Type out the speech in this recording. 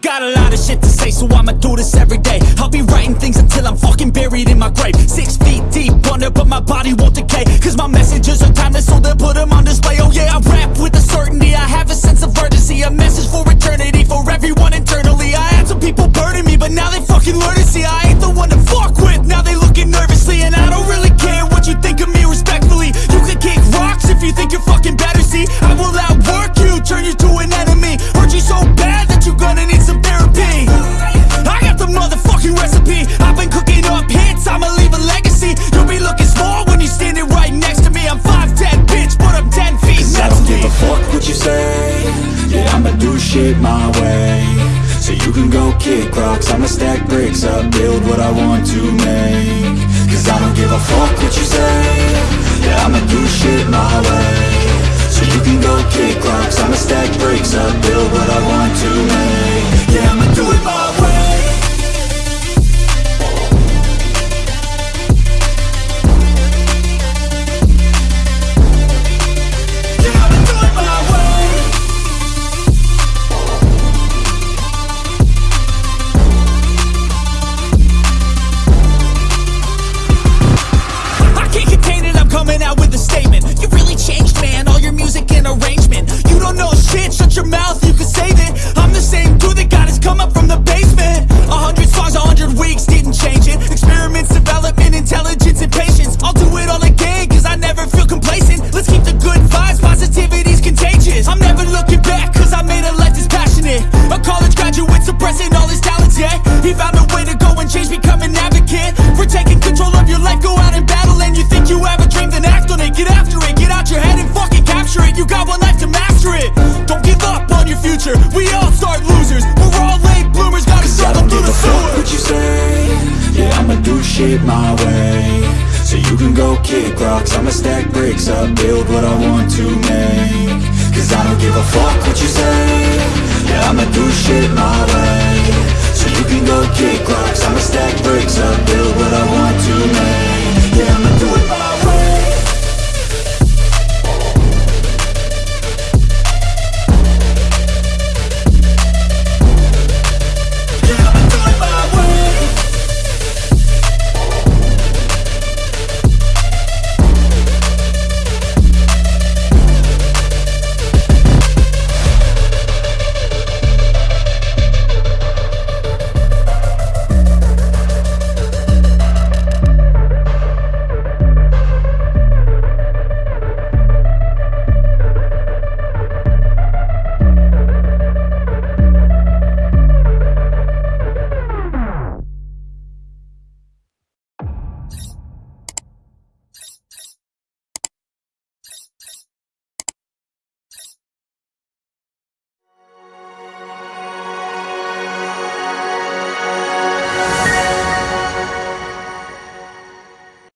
got a lot of shit to say, so I'ma do this every day. I'll be writing things until I'm fucking buried in my grave. Six feet deep under, but my body won't decay. Cause my messages are timeless, so do shit my way. So you can go kick rocks I'ma stack bricks up, build what I want to make. Cause I don't give a fuck what you say He found a way to go and change, become an advocate For taking control of your life, go out and battle And you think you have a dream, then act on it. Get after it, get out your head and fucking capture it. You got one life to master it. Don't give up on your future. We all start losers. We're all late bloomers, gotta Cause I struggle don't through the a fuck sewer what you say. Yeah, I'ma do shit my way. So you can go kick rocks. I'ma stack bricks up, build what I want to make. Cause I don't give a fuck what you say